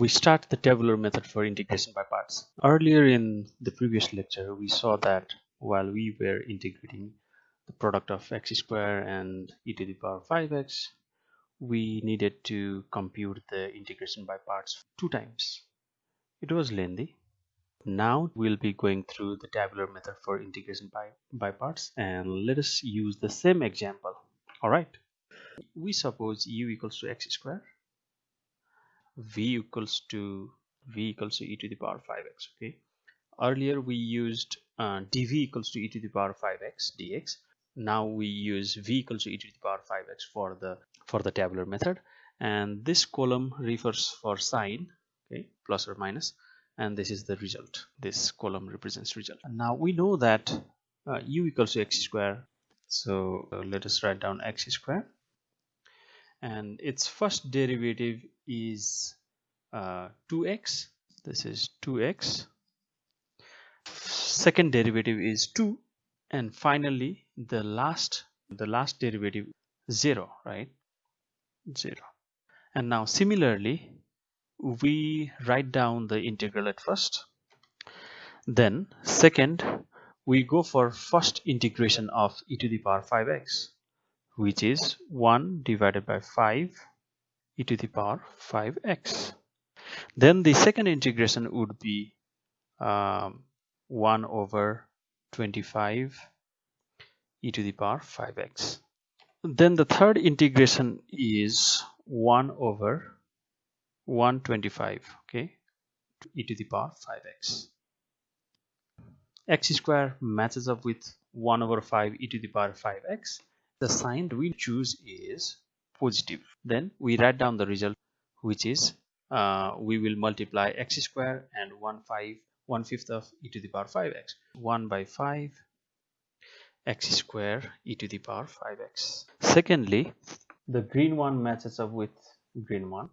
we start the tabular method for integration by parts. Earlier in the previous lecture, we saw that while we were integrating the product of x square and e to the power 5x, we needed to compute the integration by parts two times. It was lengthy. Now we'll be going through the tabular method for integration by, by parts and let us use the same example. Alright. We suppose u equals to x square v equals to v equals to e to the power 5x okay? Earlier we used uh, dv equals to e to the power 5x dx. Now we use v equals to e to the power 5x for the for the tabular method. And this column refers for sign okay plus or minus. And this is the result. This column represents result. And now we know that uh, u equals to x square. So uh, let us write down x square. And its first derivative is uh, 2x this is 2x second derivative is 2 and finally the last the last derivative 0 right? 0 and now similarly we write down the integral at first. Then second we go for first integration of e to the power 5x which is 1 divided by 5 e to the power 5x. Then the second integration would be um, 1 over 25 e to the power 5x. Then the third integration is 1 over 125 okay e to the power 5x. x square matches up with 1 over 5 e to the power 5x the sign we choose is positive. Then we write down the result which is uh, we will multiply x square and 1 5 1 fifth of e to the power 5x 1 by 5 x square e to the power 5x secondly the green one matches up with green one.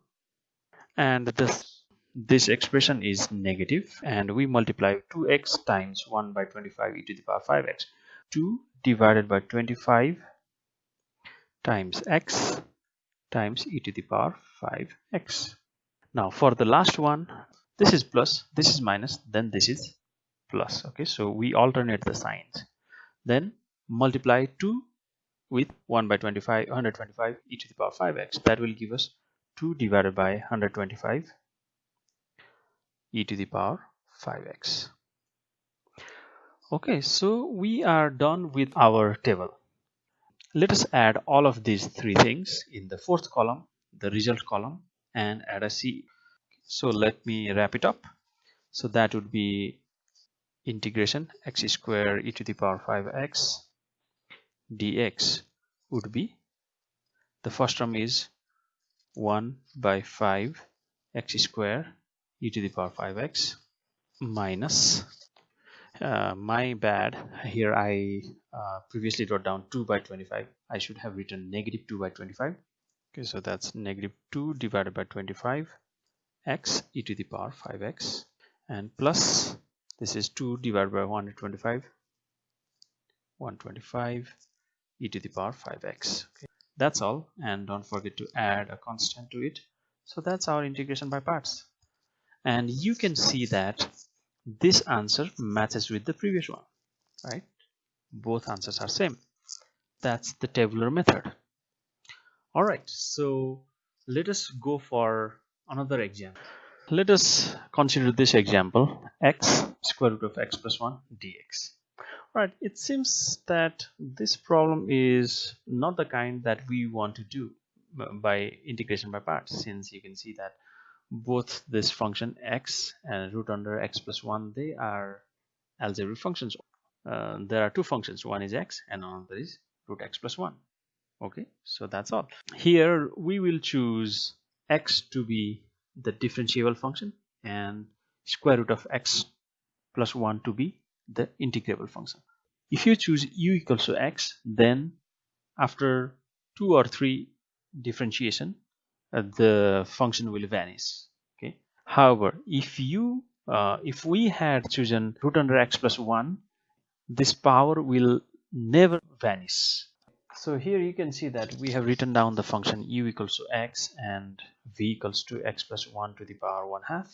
And this this expression is negative and we multiply 2x times 1 by 25 e to the power 5x 2 divided by 25 times x times e to the power 5x. Now for the last one, this is plus, this is minus, then this is plus. Okay, so we alternate the signs. Then multiply 2 with 1 by 25, 125 e to the power 5x. That will give us 2 divided by 125 e to the power 5x. Okay, so we are done with our table let us add all of these three things in the fourth column the result column and add a c. So let me wrap it up. So that would be integration x square e to the power 5x dx would be the first term is 1 by 5 x square e to the power 5x minus uh, my bad. Here I uh, previously wrote down 2 by 25 I should have written negative 2 by 25 okay so that's negative 2 divided by 25 x e to the power 5x and plus this is 2 divided by 125 125 e to the power 5x okay. that's all. And don't forget to add a constant to it. So that's our integration by parts. And you can see that this answer matches with the previous one right? Both answers are same. That's the tabular method. All right so let us go for another example. Let us consider this example x square root of x plus 1 dx. All right it seems that this problem is not the kind that we want to do by integration by parts since you can see that both this function x and root under x plus 1 they are algebraic functions. Uh, there are two functions. One is x and another is root x plus 1 okay so that's all. Here we will choose x to be the differentiable function and square root of x plus 1 to be the integrable function. If you choose u equals to x then after two or three differentiation the function will vanish okay? However if you uh, if we had chosen root under x plus 1 this power will never vanish. So here you can see that we have written down the function u equals to x and v equals to x plus 1 to the power 1 half.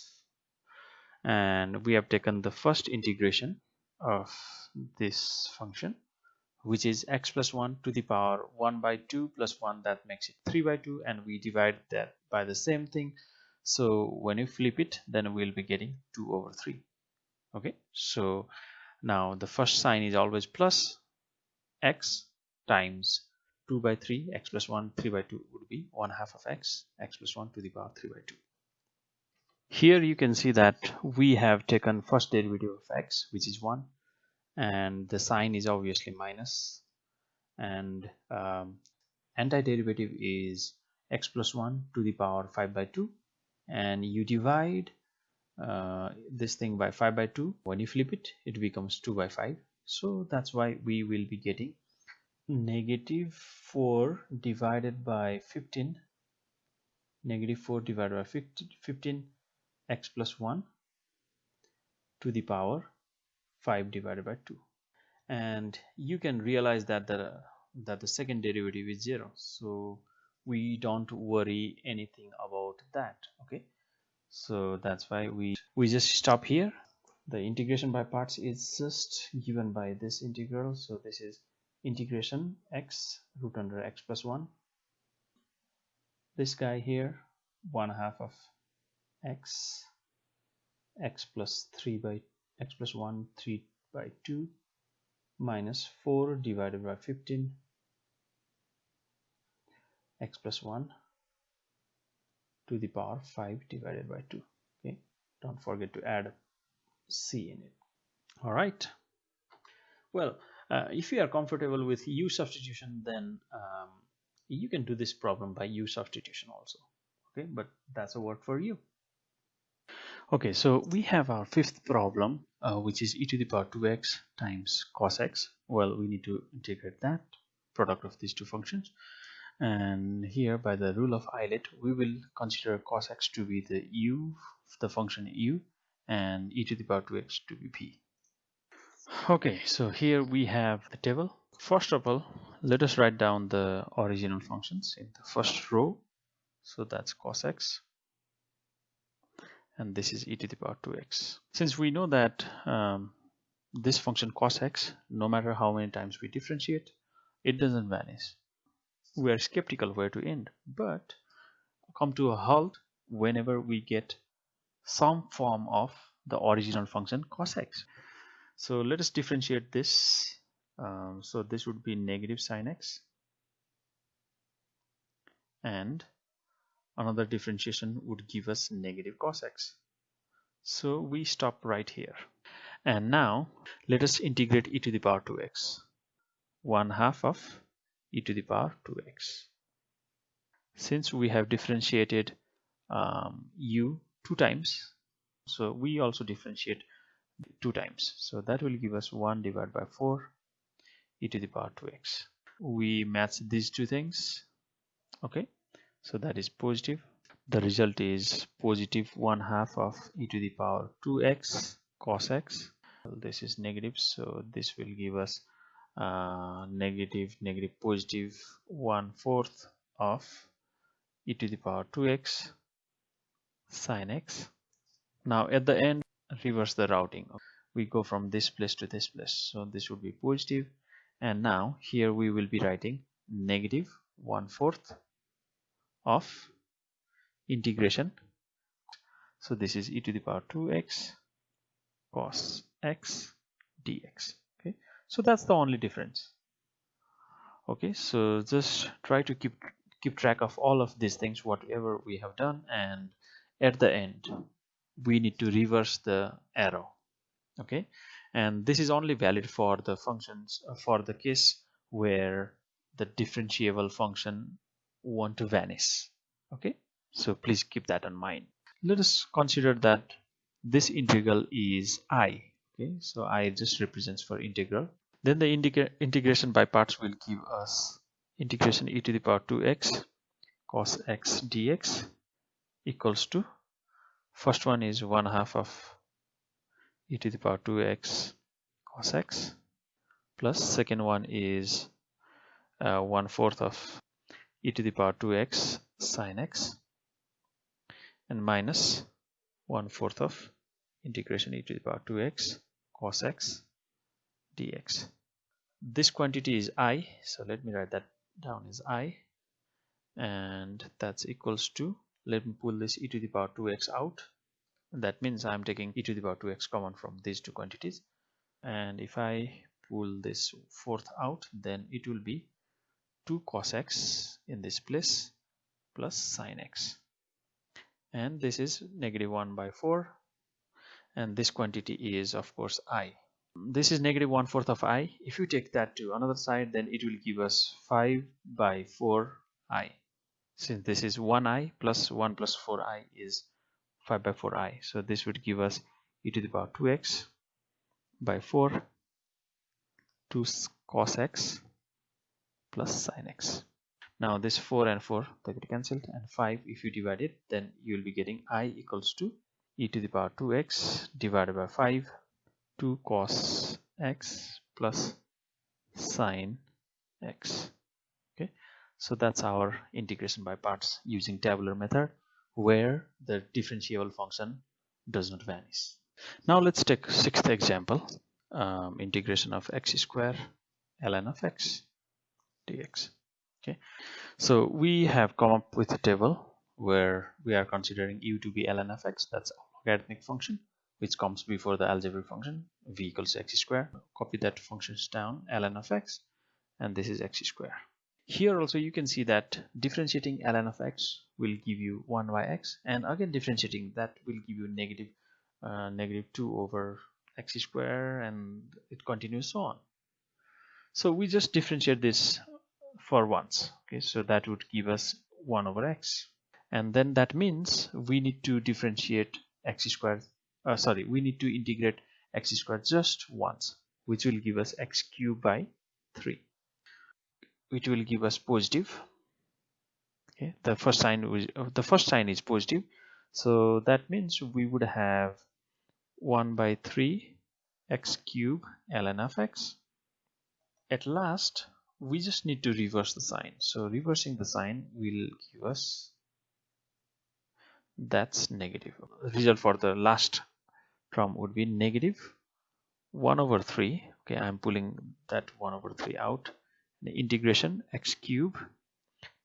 And we have taken the first integration of this function which is x plus 1 to the power 1 by 2 plus 1 that makes it 3 by 2 and we divide that by the same thing. So when you flip it then we'll be getting 2 over 3 okay? So now the first sign is always plus x times 2 by 3 x plus 1 3 by 2 would be 1 half of x. x plus 1 to the power 3 by 2 here you can see that we have taken first derivative of x which is 1 and the sign is obviously minus. And um, antiderivative is x plus 1 to the power 5 by 2 and you divide uh, this thing by 5 by 2 when you flip it it becomes 2 by 5 so that's why we will be getting negative 4 divided by 15 negative 4 divided by 15 x plus 1 to the power 5 divided by 2 and you can realize that the that the second derivative is 0 so we don't worry anything about that okay? So that's why we we just stop here. The integration by parts is just given by this integral. So this is integration x root under x plus 1 this guy here one half of x x plus 3 by x plus 1 3 by 2 minus 4 divided by 15 x plus 1 to the power 5 divided by 2 okay don't forget to add c in it. All right. Well uh, if you are comfortable with u substitution then um, you can do this problem by u substitution also. Okay but that's a work for you okay so we have our fifth problem uh, which is e to the power 2x times cos x. Well we need to integrate that product of these two functions. And here by the rule of Euler we will consider cos x to be the u the function u and e to the power 2x to be p. Okay so here we have the table. First of all let us write down the original functions in the first row. So that's cos x and this is e to the power 2x since we know that um, this function cos x no matter how many times we differentiate it doesn't vanish. We are skeptical where to end but come to a halt whenever we get some form of the original function cos x. So let us differentiate this. Um, so this would be negative sine x and another differentiation would give us negative cos x so we stop right here and now let us integrate e to the power 2x 1 half of e to the power 2x. Since we have differentiated um, u two times, so we also differentiate two times. So that will give us 1 divided by 4 e to the power 2x. We match these two things. Okay, so that is positive. The result is positive 1 half of e to the power 2x cos x. This is negative, so this will give us uh, negative negative positive one fourth of e to the power 2x sine x now at the end reverse the routing we go from this place to this place so this would be positive and now here we will be writing negative one fourth of integration. So this is e to the power 2x cos x dx. Okay, so that's the only difference. Okay? So just try to keep keep track of all of these things whatever we have done and at the end we need to reverse the arrow. Okay? And this is only valid for the functions for the case where the differentiable function want to vanish. Okay? So please keep that in mind. Let us consider that this integral is i. Okay? So i just represents for integral. Then the integration by parts will give us integration e to the power 2x cos x dx equals to first one is 1 half of e to the power 2x cos x plus second one is uh, one fourth of e to the power 2x sine x and minus one fourth of integration e to the power 2x cos x dx. This quantity is i so let me write that down as i and that's equals to let me pull this e to the power 2x out. That means I'm taking e to the power 2x common from these two quantities. And if I pull this fourth out then it will be 2 cos x in this place plus sine x. And this is negative 1 by 4 and this quantity is of course i. This is negative 1 fourth of i. If you take that to another side then it will give us 5 by 4 i. Since this is 1i plus 1 plus 4i is 5 by 4i so this would give us e to the power 2x by 4 2 cos x plus sine x now this 4 and 4 they get cancelled and 5 if you divide it then you will be getting i equals to e to the power 2x divided by 5 2 cos x plus sine x okay so that's our integration by parts using tabular method where the differentiable function does not vanish. Now let's take sixth example, um, integration of x square ln of x dx. Okay, so we have come up with a table where we are considering u to be ln of x, that's logarithmic function which comes before the algebraic function v equals x square. Copy that functions down ln of x and this is x square. Here also you can see that differentiating ln of x will give you 1 by x and again differentiating that will give you negative, uh, negative 2 over x square and it continues so on. So we just differentiate this for once. Okay, so that would give us 1 over x. And then that means we need to differentiate x squared uh, sorry we need to integrate x squared just once which will give us x cubed by 3 which will give us positive. Okay the first sign was uh, the first sign is positive. So that means we would have 1 by 3 x cube ln of x. At last we just need to reverse the sign. So reversing the sign will give us that's negative. Result for the last term would be negative 1 over 3 okay i'm pulling that 1 over 3 out. The integration x cube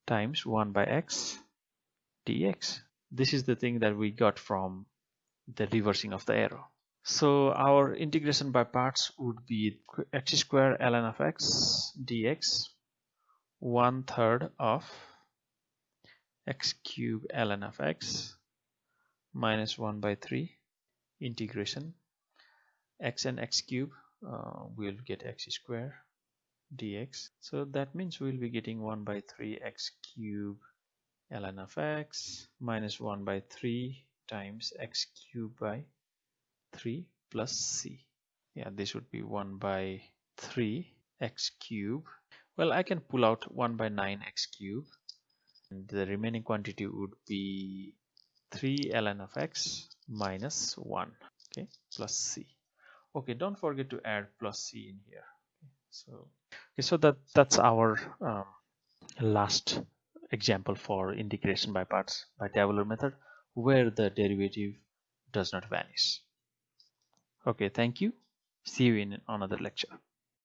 times 1 by x dx. This is the thing that we got from the reversing of the arrow so our integration by parts would be x square ln of x dx one third of x cube ln of x minus 1 by 3 integration. x and x cube uh, we'll get x square dx. So that means we'll be getting 1 by 3 x cube ln of x minus 1 by 3 times x cube by 3 plus c. Yeah this would be 1 by 3 x cube. Well I can pull out 1 by 9 x cube. And the remaining quantity would be 3 ln of x minus 1 okay plus c. Okay don't forget to add plus c in here. So okay so that that's our um, last example for integration by parts by tabular method where the derivative does not vanish okay thank you. See you in another lecture